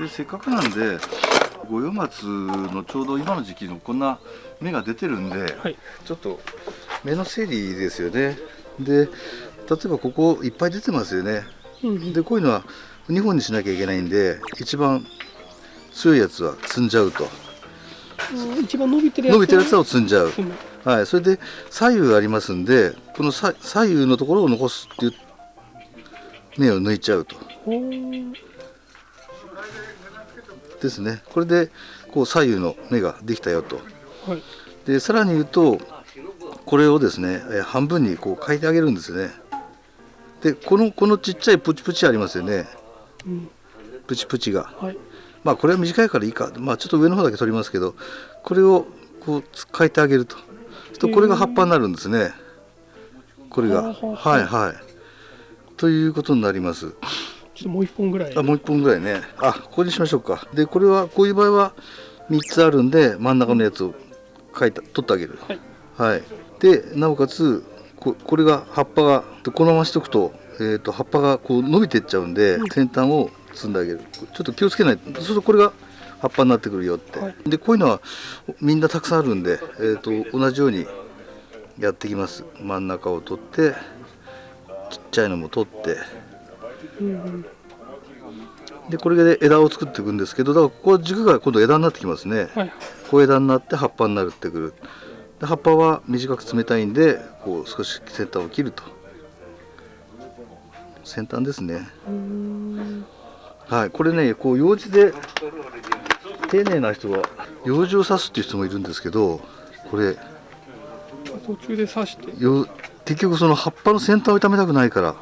でせっかくなんで五葉松のちょうど今の時期のこんな芽が出てるんで、はい。ちょっと芽の整理ですよね。で例えばここいっぱい出てますよね。うんうん。でこういうのは2本にしなきゃいけないんで一番強いやつは積んじゃうと。うん一番伸びてるやつ伸びてるやつを積んじゃう。うん。はい。それで左右ありますんでこのさ左右のところを残すっていう芽を抜いちゃうと。ですね。これでこう左右の芽ができたよと。はい。でさらに言うとこれをですねえー半分にこう変えてあげるんですね。でこのこのちっちゃいプチプチありますよね。うん。プチプチが。はい。まあこれは短いからいいか。まあちょっと上の方だけ取りますけどこれをこうつ変えてあげると。とこれが葉っぱになるんですね。これが。はいはいということになります。ちょっともう一本ぐらい。あもう一本ぐらいね。あここにしましょうか。でこれはこういう場合は3つあるんで真ん中のやつを書いた取ってあげる。はい。はい。でなおかつここれが葉っぱがでこのまましとくと,、えー、と葉っぱがこう伸びていっちゃうんで、うん。先端を摘んであげる。ちょっと気をつけないとそうするとこれが葉っぱになってくるよって、はい。でこういうのはみんなたくさんあるんで、えー、と同じようにやっていきます。真ん中を取ってちゃいのも取って。うんうんでこれで枝を作っていくんですけどだからここ軸が今度枝になってきますね。はい。小枝になって葉っぱになるってくる。で葉っぱは短く冷たいんでこう少し先端を切ると。先端ですね。はい。これねこう楊枝で丁寧な人は楊枝を刺すっていう人もいるんですけどこれ途中で刺して。よ結局その葉っぱの先端を傷めたくないから。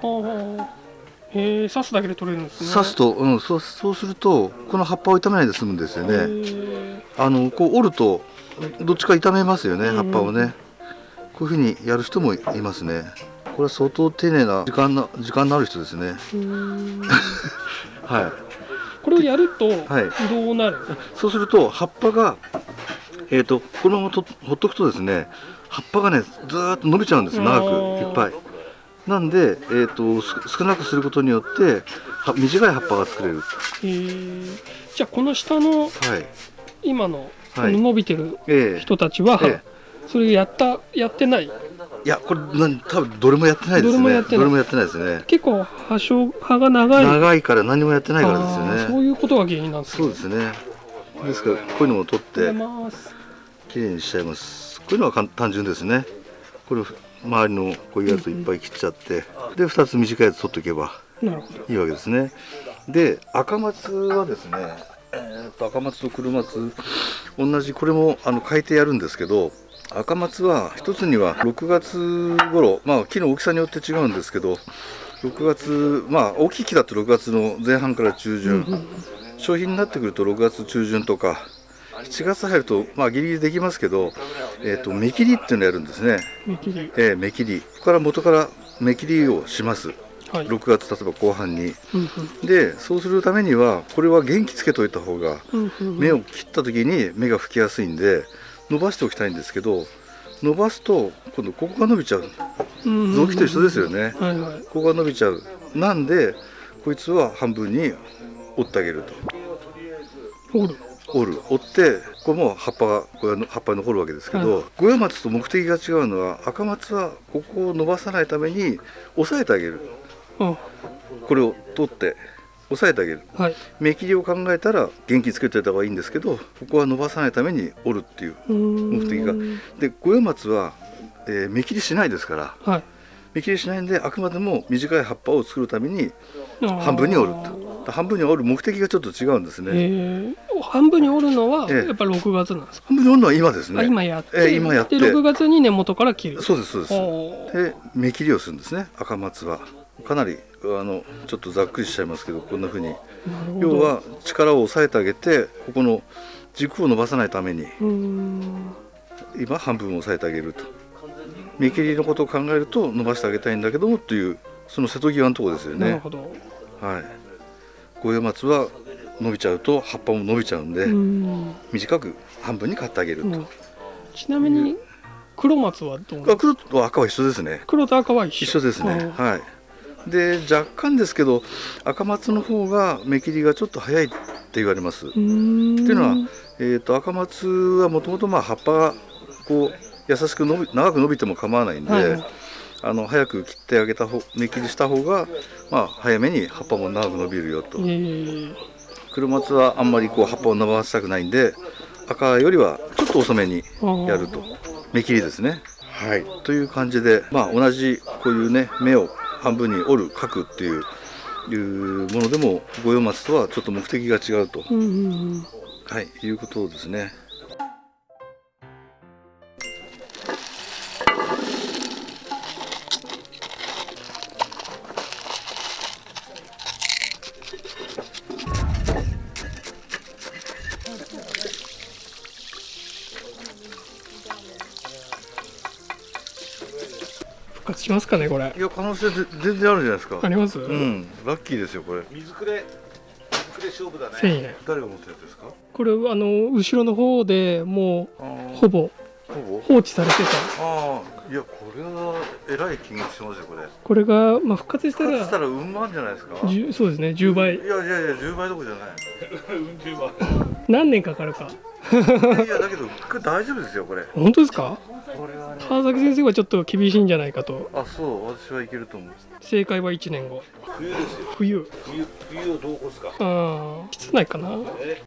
へえ刺すだけで取れるんですね。刺すと、うん、そうそうするとこの葉っぱを傷めないで済むんですよへねー。あのこう折るとどっちか傷めますよねうん葉っぱをね。こういうふうにやる人もいますね。これは相当丁寧な時間な時間のある人ですね。はい。これをやるとはい。どうなる、そうすると葉っぱがえっ、とこのままとほっとくとですね葉っぱがねずーっと伸びちゃうんです長くいっぱい。なんで、えー、とす少なくすることによっては短い葉っぱが作れる。じゃあこの下のはい。今のこはい。の伸びてるええ。人たちは、えそれやったやってない？いやこれ多分どれもやってないですね。どれもやってない。どれもやってないですね。結構葉生葉が長い。長いから何もやってないからですよね。そういうことが原因なんですそうですね。ですからこういうのも取ってきれいにしちゃいますこういうのは簡単純ですね。これ周りのこういうやついっぱい切っちゃってで2つ短いやつ取っておけばいいわけですね。で赤松はですねえーと赤松と黒松同じこれもあの変えてやるんですけど赤松は一つには6月頃まあ木の大きさによって違うんですけど6月まあ大きい木だと6月の前半から中旬、商品になってくると6月中旬とか7月入るとまあギリギリできますけど、えー、と目切りっていうのをやるんですね、見切り。えー目切り。ここから元から目切りをします。はい。6月例えば後半に。うんでそうするためにはこれは元気つけといた方がうんうんうん。芽を切った時に芽が吹きやすいんで伸ばしておきたいんですけど伸ばすと今度ここが伸びちゃう。臓器と一緒ですよね。はいはい。ここが伸びちゃう。なんでこいつは半分に折ってあげると折る折ってここも葉っぱがこれは葉っぱに残るわけですけど、は五葉松と目的が違うのは赤松はここを伸ばさないために押さえてあげる。あこれを取って押さえてあげる。はい。目切りを考えたら元気つけておいた方がいいんですけどここは伸ばさないために折るっていう目目的が。で五葉松は、えー目切りしないですからはい。目切りしないんであくまでも短い葉っぱを作るために半分に折ると。半分に折る目的がちょっと違うんですね、半分に折るのはええ。やっぱ6月なんですか、半分に折るのは今ですね。あ今やって,、ええ今やって。で6月に根元から切る。そうですそうです。で目切りをするんですね赤松は。かなりあのちょっとざっくりしちゃいますけどこんな風に。なるほど。要は力を抑えてあげてここの軸を伸ばさないために今半分を抑えてあげると。目切りのことを考えると伸ばしてあげたいんだけどもというその瀬戸際のところですよね。なるほど。はい。五葉松は伸びちゃうと葉っぱも伸びちゃうんで、うーん。短く半分に買ってあげると、うん。ちなみに黒松はどうあ黒と赤は一緒ですね。黒と赤は一緒。一緒ですね。はい。で若干ですけど赤松の方が芽切りがちょっと早いって言われます。っていうのはえー、と赤松はもともと葉っぱがこう優しく伸び長く伸びても構わないんで、はい。あの早く切ってあげた方芽切りした方が、まあ、早めに葉っぱも長く伸びるよと。えー黒松はあんまりこう葉っぱを伸ばしたくないんで赤よりはちょっと遅めにやると。芽切りですね。はい、という感じで、まあ、同じこういうね芽を半分に折る描くっていういうものでも五葉松とはちょっと目的が違うと、うんうんうん。はい、いうことですね。しますかねこれいや可能性ぜ全然あるじゃないですか。あります、うん、ラッキーですよこれ。水くれ水くれ勝負だ1000円誰が持ったやつですか？これあの後ろの方でもうほぼほぼ？放置されてたああ、いやこれはえらい金額しますよこれ。これが、まあ、復活した復活したららうん万じゃないですか？そうですね10倍やいやいや10倍どころじゃない。うん十万何年かかるかいやだけど大丈夫ですよこれ。本当ですか？川崎先生はちょっと厳しいんじゃないかと。あそう私はいけると思う。正解は1年後。冬ですよ。冬。冬冬をどう起こすか？ああ室内かな？え？